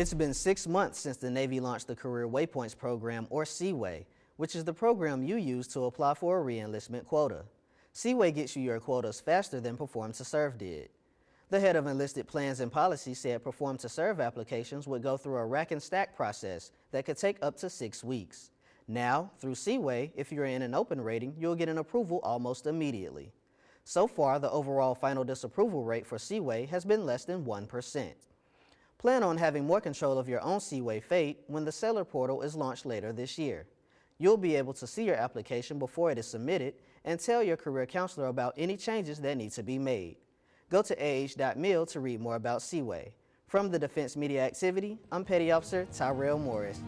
It's been six months since the Navy launched the Career Waypoints program, or C-WAY, which is the program you use to apply for a reenlistment quota. C-WAY gets you your quotas faster than Perform to Serve did. The head of enlisted plans and policy said Perform to Serve applications would go through a rack and stack process that could take up to six weeks. Now, through C-WAY, if you're in an open rating, you'll get an approval almost immediately. So far, the overall final disapproval rate for C-WAY has been less than 1%. Plan on having more control of your own C-WAY fate when the Sailor Portal is launched later this year. You'll be able to see your application before it is submitted and tell your career counselor about any changes that need to be made. Go to ah.mil to read more about C-WAY. From the Defense Media Activity, I'm Petty Officer Tyrell Morris.